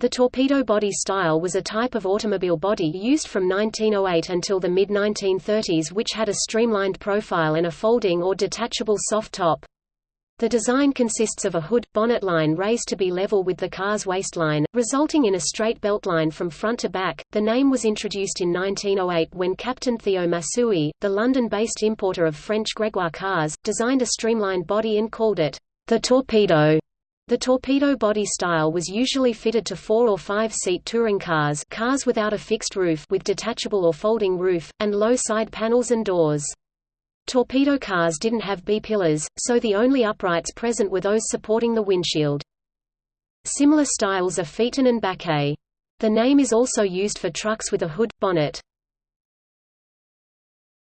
The torpedo body style was a type of automobile body used from 1908 until the mid-1930s which had a streamlined profile and a folding or detachable soft top. The design consists of a hood, bonnet line raised to be level with the car's waistline, resulting in a straight belt line from front to back. The name was introduced in 1908 when Captain Theo Masui, the London-based importer of French Gregoire cars, designed a streamlined body and called it the torpedo. The torpedo body style was usually fitted to four- or five-seat touring cars cars without a fixed roof with detachable or folding roof, and low side panels and doors. Torpedo cars didn't have B-pillars, so the only uprights present were those supporting the windshield. Similar styles are Phaeton and Baquet. The name is also used for trucks with a hood, bonnet.